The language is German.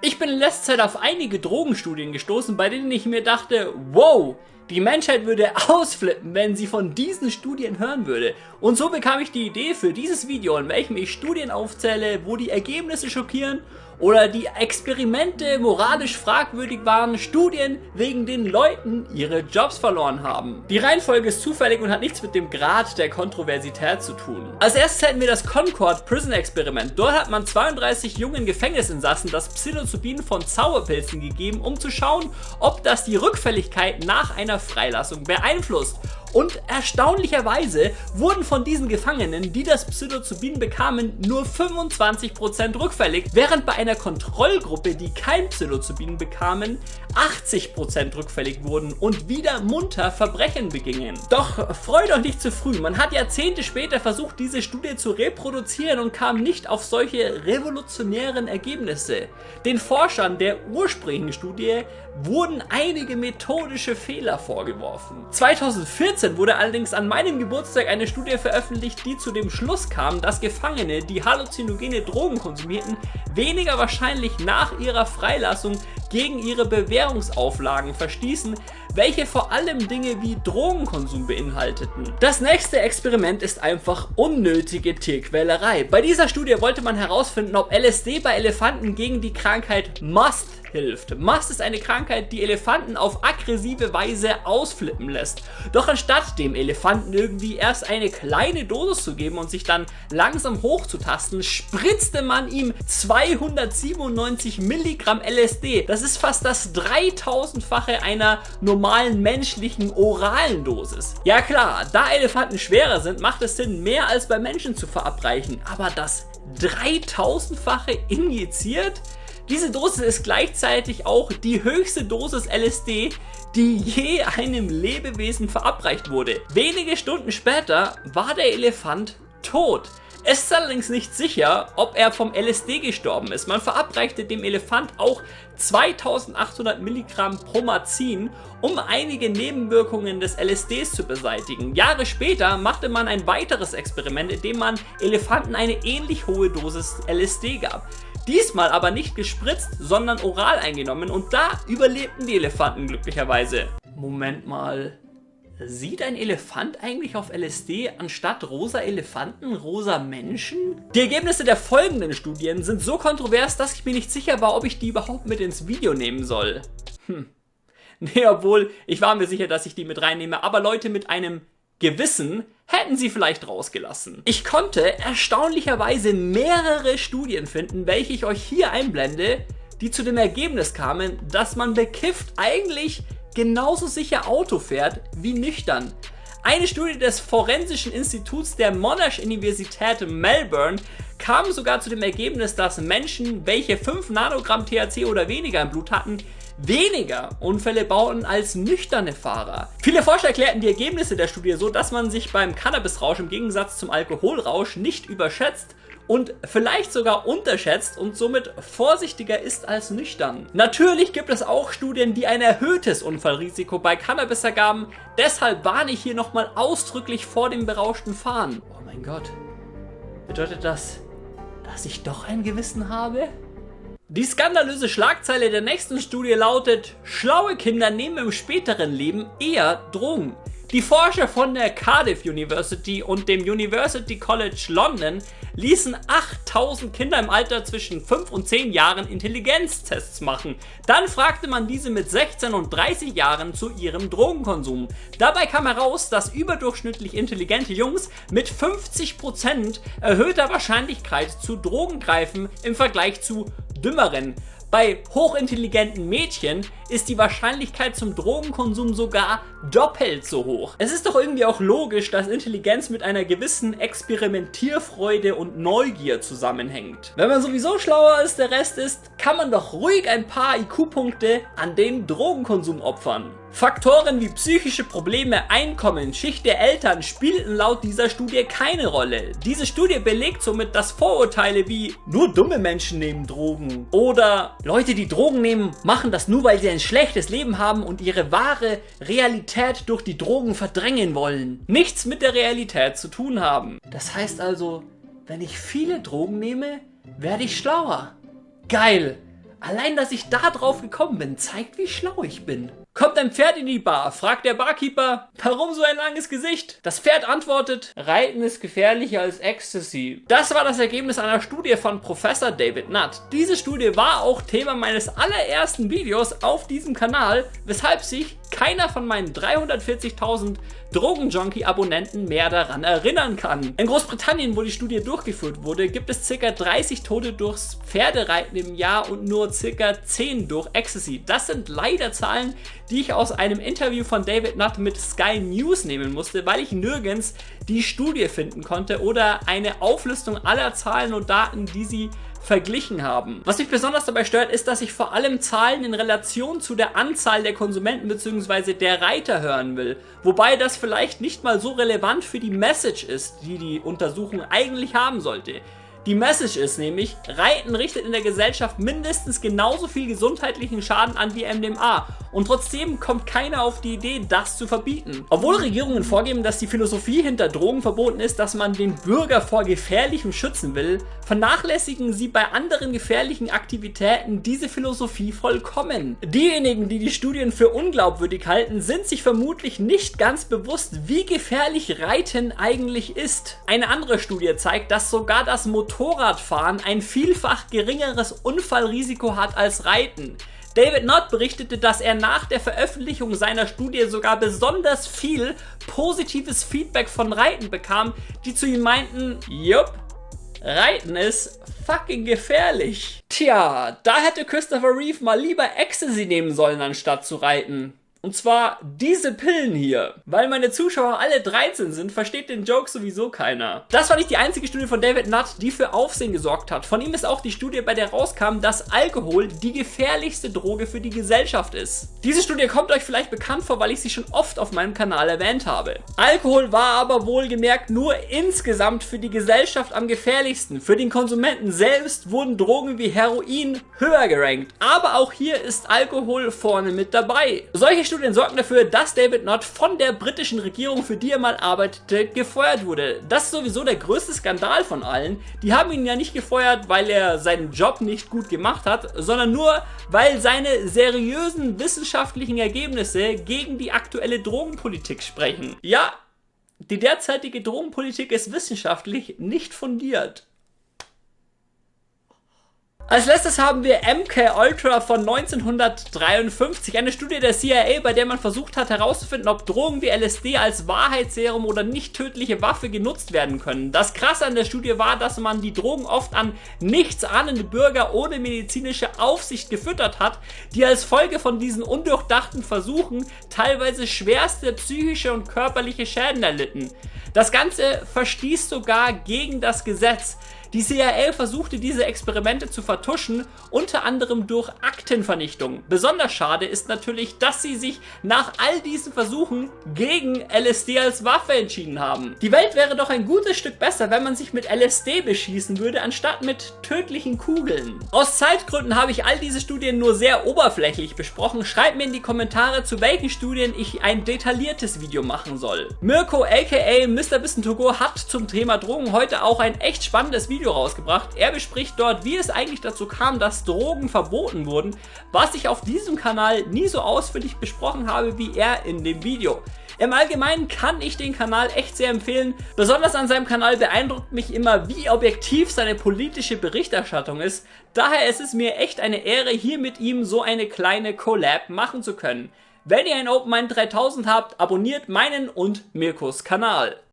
Ich bin in letzter Zeit auf einige Drogenstudien gestoßen, bei denen ich mir dachte, wow, die Menschheit würde ausflippen, wenn sie von diesen Studien hören würde. Und so bekam ich die Idee für dieses Video, in welchem ich Studien aufzähle, wo die Ergebnisse schockieren oder die Experimente moralisch fragwürdig waren, Studien, wegen denen Leuten ihre Jobs verloren haben. Die Reihenfolge ist zufällig und hat nichts mit dem Grad der Kontroversität zu tun. Als erstes hätten wir das Concord Prison Experiment. Dort hat man 32 jungen Gefängnisinsassen das Psilocybin von Zauberpilzen gegeben, um zu schauen, ob das die Rückfälligkeit nach einer Freilassung beeinflusst. Und erstaunlicherweise wurden von diesen Gefangenen, die das Psilocybin bekamen, nur 25% rückfällig, während bei einer Kontrollgruppe, die kein Psilocybin bekamen, 80% rückfällig wurden und wieder munter Verbrechen begingen. Doch freut euch nicht zu früh, man hat Jahrzehnte später versucht, diese Studie zu reproduzieren und kam nicht auf solche revolutionären Ergebnisse. Den Forschern der ursprünglichen Studie wurden einige methodische Fehler vorgeworfen. 2014 wurde allerdings an meinem Geburtstag eine Studie veröffentlicht, die zu dem Schluss kam, dass Gefangene, die halluzinogene Drogen konsumierten, weniger wahrscheinlich nach ihrer Freilassung gegen ihre Bewährungsauflagen verstießen, welche vor allem Dinge wie Drogenkonsum beinhalteten. Das nächste Experiment ist einfach unnötige Tierquälerei. Bei dieser Studie wollte man herausfinden, ob LSD bei Elefanten gegen die Krankheit Must hilft. Mast ist eine Krankheit, die Elefanten auf aggressive Weise ausflippen lässt. Doch anstatt dem Elefanten irgendwie erst eine kleine Dosis zu geben und sich dann langsam hochzutasten, spritzte man ihm 297 Milligramm LSD. Das ist fast das 3000-fache einer normalen menschlichen oralen Dosis. Ja klar, da Elefanten schwerer sind, macht es Sinn, mehr als bei Menschen zu verabreichen. Aber das 3000-fache injiziert? Diese Dosis ist gleichzeitig auch die höchste Dosis LSD, die je einem Lebewesen verabreicht wurde. Wenige Stunden später war der Elefant tot. Es ist allerdings nicht sicher, ob er vom LSD gestorben ist. Man verabreichte dem Elefant auch 2800 Milligramm Promazin, um einige Nebenwirkungen des LSDs zu beseitigen. Jahre später machte man ein weiteres Experiment, in dem man Elefanten eine ähnlich hohe Dosis LSD gab. Diesmal aber nicht gespritzt, sondern oral eingenommen und da überlebten die Elefanten glücklicherweise. Moment mal, Sieht ein Elefant eigentlich auf LSD anstatt rosa Elefanten rosa Menschen? Die Ergebnisse der folgenden Studien sind so kontrovers, dass ich mir nicht sicher war, ob ich die überhaupt mit ins Video nehmen soll. Hm. Nee, obwohl, ich war mir sicher, dass ich die mit reinnehme, aber Leute mit einem Gewissen hätten sie vielleicht rausgelassen. Ich konnte erstaunlicherweise mehrere Studien finden, welche ich euch hier einblende, die zu dem Ergebnis kamen, dass man bekifft eigentlich genauso sicher Auto fährt wie nüchtern. Eine Studie des Forensischen Instituts der Monash Universität Melbourne kam sogar zu dem Ergebnis, dass Menschen, welche 5 Nanogramm THC oder weniger im Blut hatten, weniger Unfälle bauten als nüchterne Fahrer. Viele Forscher erklärten die Ergebnisse der Studie so, dass man sich beim Cannabisrausch im Gegensatz zum Alkoholrausch nicht überschätzt und vielleicht sogar unterschätzt und somit vorsichtiger ist als nüchtern. Natürlich gibt es auch Studien, die ein erhöhtes Unfallrisiko bei Cannabis ergaben, deshalb warne ich hier nochmal ausdrücklich vor dem berauschten Fahren. Oh mein Gott, bedeutet das, dass ich doch ein Gewissen habe? Die skandalöse Schlagzeile der nächsten Studie lautet, schlaue Kinder nehmen im späteren Leben eher Drogen. Die Forscher von der Cardiff University und dem University College London ließen 8000 Kinder im Alter zwischen 5 und 10 Jahren Intelligenztests machen. Dann fragte man diese mit 16 und 30 Jahren zu ihrem Drogenkonsum. Dabei kam heraus, dass überdurchschnittlich intelligente Jungs mit 50% erhöhter Wahrscheinlichkeit zu Drogen greifen im Vergleich zu dümmeren. Bei hochintelligenten Mädchen ist die Wahrscheinlichkeit zum Drogenkonsum sogar doppelt so hoch. Es ist doch irgendwie auch logisch, dass Intelligenz mit einer gewissen Experimentierfreude und Neugier zusammenhängt. Wenn man sowieso schlauer als der Rest ist, kann man doch ruhig ein paar IQ-Punkte an den Drogenkonsum opfern. Faktoren wie psychische Probleme, Einkommen, Schicht der Eltern spielten laut dieser Studie keine Rolle. Diese Studie belegt somit, dass Vorurteile wie nur dumme Menschen nehmen Drogen oder Leute, die Drogen nehmen, machen das nur, weil sie ein schlechtes Leben haben und ihre wahre Realität durch die Drogen verdrängen wollen, nichts mit der Realität zu tun haben. Das heißt also, wenn ich viele Drogen nehme, werde ich schlauer. Geil! Allein, dass ich da drauf gekommen bin, zeigt, wie schlau ich bin. Kommt ein Pferd in die Bar, fragt der Barkeeper, warum so ein langes Gesicht? Das Pferd antwortet, Reiten ist gefährlicher als Ecstasy. Das war das Ergebnis einer Studie von Professor David Nutt. Diese Studie war auch Thema meines allerersten Videos auf diesem Kanal, weshalb sich keiner von meinen 340.000 Drogenjunkie-Abonnenten mehr daran erinnern kann. In Großbritannien, wo die Studie durchgeführt wurde, gibt es ca. 30 Tote durchs Pferdereiten im Jahr und nur ca. 10 durch Ecstasy. Das sind leider Zahlen, die ich aus einem Interview von David Nutt mit Sky News nehmen musste, weil ich nirgends die Studie finden konnte oder eine Auflistung aller Zahlen und Daten, die sie verglichen haben. Was mich besonders dabei stört, ist, dass ich vor allem Zahlen in Relation zu der Anzahl der Konsumenten bzw. der Reiter hören will. Wobei das vielleicht nicht mal so relevant für die Message ist, die die Untersuchung eigentlich haben sollte. Die Message ist nämlich, Reiten richtet in der Gesellschaft mindestens genauso viel gesundheitlichen Schaden an wie MDMA und trotzdem kommt keiner auf die Idee, das zu verbieten. Obwohl Regierungen vorgeben, dass die Philosophie hinter Drogen verboten ist, dass man den Bürger vor Gefährlichem schützen will, vernachlässigen sie bei anderen gefährlichen Aktivitäten diese Philosophie vollkommen. Diejenigen, die die Studien für unglaubwürdig halten, sind sich vermutlich nicht ganz bewusst, wie gefährlich Reiten eigentlich ist. Eine andere Studie zeigt, dass sogar das Motorradfahren ein vielfach geringeres Unfallrisiko hat als Reiten. David Nott berichtete, dass er nach der Veröffentlichung seiner Studie sogar besonders viel positives Feedback von Reiten bekam, die zu ihm meinten, jupp, Reiten ist fucking gefährlich. Tja, da hätte Christopher Reeve mal lieber Ecstasy nehmen sollen, anstatt zu reiten. Und zwar diese Pillen hier. Weil meine Zuschauer alle 13 sind, versteht den Joke sowieso keiner. Das war nicht die einzige Studie von David Nutt, die für Aufsehen gesorgt hat. Von ihm ist auch die Studie, bei der rauskam, dass Alkohol die gefährlichste Droge für die Gesellschaft ist. Diese Studie kommt euch vielleicht bekannt vor, weil ich sie schon oft auf meinem Kanal erwähnt habe. Alkohol war aber wohlgemerkt nur insgesamt für die Gesellschaft am gefährlichsten. Für den Konsumenten selbst wurden Drogen wie Heroin höher gerankt. Aber auch hier ist Alkohol vorne mit dabei. Solche Studien sorgten dafür, dass David Nott von der britischen Regierung, für die er mal arbeitete, gefeuert wurde. Das ist sowieso der größte Skandal von allen. Die haben ihn ja nicht gefeuert, weil er seinen Job nicht gut gemacht hat, sondern nur, weil seine seriösen wissenschaftlichen Ergebnisse gegen die aktuelle Drogenpolitik sprechen. Ja, die derzeitige Drogenpolitik ist wissenschaftlich nicht fundiert. Als letztes haben wir MK Ultra von 1953, eine Studie der CIA, bei der man versucht hat herauszufinden, ob Drogen wie LSD als Wahrheitsserum oder nicht tödliche Waffe genutzt werden können. Das krasse an der Studie war, dass man die Drogen oft an nichtsahnende Bürger ohne medizinische Aufsicht gefüttert hat, die als Folge von diesen undurchdachten Versuchen teilweise schwerste psychische und körperliche Schäden erlitten. Das Ganze verstieß sogar gegen das Gesetz. Die CIA versuchte diese Experimente zu vertuschen, unter anderem durch Aktenvernichtung. Besonders schade ist natürlich, dass sie sich nach all diesen Versuchen gegen LSD als Waffe entschieden haben. Die Welt wäre doch ein gutes Stück besser, wenn man sich mit LSD beschießen würde, anstatt mit tödlichen Kugeln. Aus Zeitgründen habe ich all diese Studien nur sehr oberflächlich besprochen. Schreibt mir in die Kommentare, zu welchen Studien ich ein detailliertes Video machen soll. Mirko aka Mr. Bissen hat zum Thema Drogen heute auch ein echt spannendes Video Video rausgebracht. Er bespricht dort, wie es eigentlich dazu kam, dass Drogen verboten wurden, was ich auf diesem Kanal nie so ausführlich besprochen habe wie er in dem Video. Im Allgemeinen kann ich den Kanal echt sehr empfehlen. Besonders an seinem Kanal beeindruckt mich immer, wie objektiv seine politische Berichterstattung ist. Daher ist es mir echt eine Ehre, hier mit ihm so eine kleine Collab machen zu können. Wenn ihr ein Open Mind 3000 habt, abonniert meinen und Mirkos Kanal.